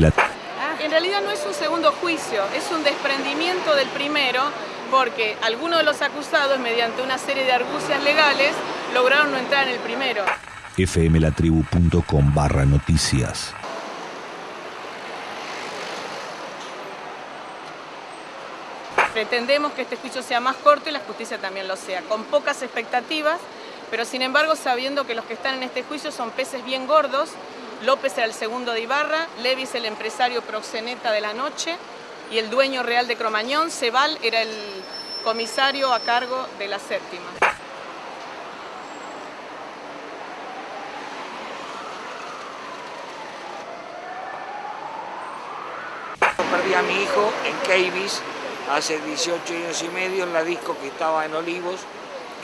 la... En realidad no es un segundo juicio, es un desprendimiento del primero porque algunos de los acusados, mediante una serie de argucias legales, lograron no entrar en el primero. fmlatribu.com barra noticias. Pretendemos que este juicio sea más corto y la justicia también lo sea, con pocas expectativas, pero sin embargo sabiendo que los que están en este juicio son peces bien gordos, López era el segundo de Ibarra, Levis el empresario proxeneta de la noche y el dueño real de Cromañón, Cebal era el comisario a cargo de la séptima. Perdí a mi hijo en Cavis hace 18 años y medio en la disco que estaba en Olivos,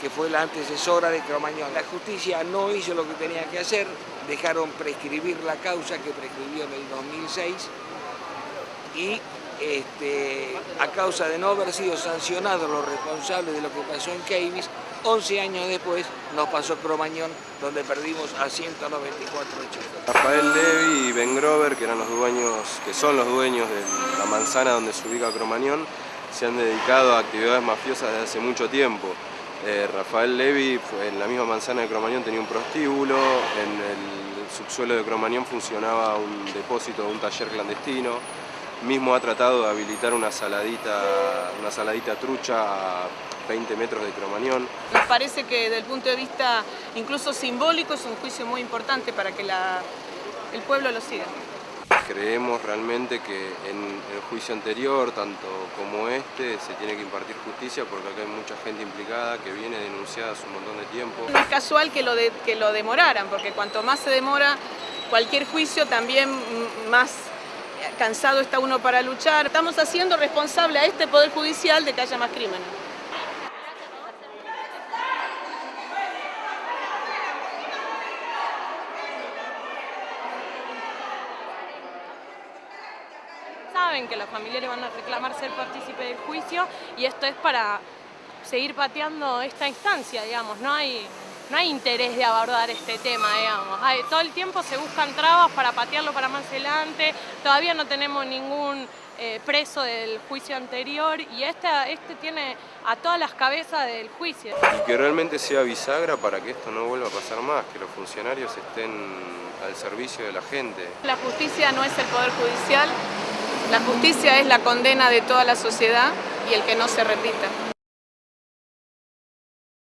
que fue la antecesora de Cromañón. La justicia no hizo lo que tenía que hacer, dejaron prescribir la causa que prescribió en el 2006 y este, a causa de no haber sido sancionados los responsables de lo que pasó en Cavis, 11 años después nos pasó Cromañón, donde perdimos a 194 chicos. Rafael Levy y Ben Grover, que eran los dueños, que son los dueños de la manzana donde se ubica Cromañón, se han dedicado a actividades mafiosas desde hace mucho tiempo. Eh, Rafael Levy en la misma manzana de Cromañón tenía un prostíbulo, en el subsuelo de Cromañón funcionaba un depósito de un taller clandestino, mismo ha tratado de habilitar una saladita, una saladita trucha a 20 metros de Cromañón. Nos parece que desde el punto de vista incluso simbólico es un juicio muy importante para que el pueblo lo siga. Creemos realmente que en el juicio anterior, tanto como este, se tiene que impartir justicia porque acá hay mucha gente implicada que viene denunciada hace un montón de tiempo. No es casual que lo, que lo demoraran, porque cuanto más se demora cualquier juicio, también más cansado está uno para luchar. Estamos haciendo responsable a este Poder Judicial de que haya más crímenes. Saben que los familiares van a reclamar ser partícipe del juicio y esto es para seguir pateando esta instancia, digamos, no hay, no hay interés de abordar este tema, digamos. todo el tiempo se buscan trabas para patearlo para más adelante, todavía no tenemos ningún eh, preso del juicio anterior y este, este tiene a todas las cabezas del juicio. Y que realmente sea bisagra para que esto no vuelva a pasar más, que los funcionarios estén al servicio de la gente. La justicia no es el Poder Judicial, la justicia es la condena de toda la sociedad y el que no se repita.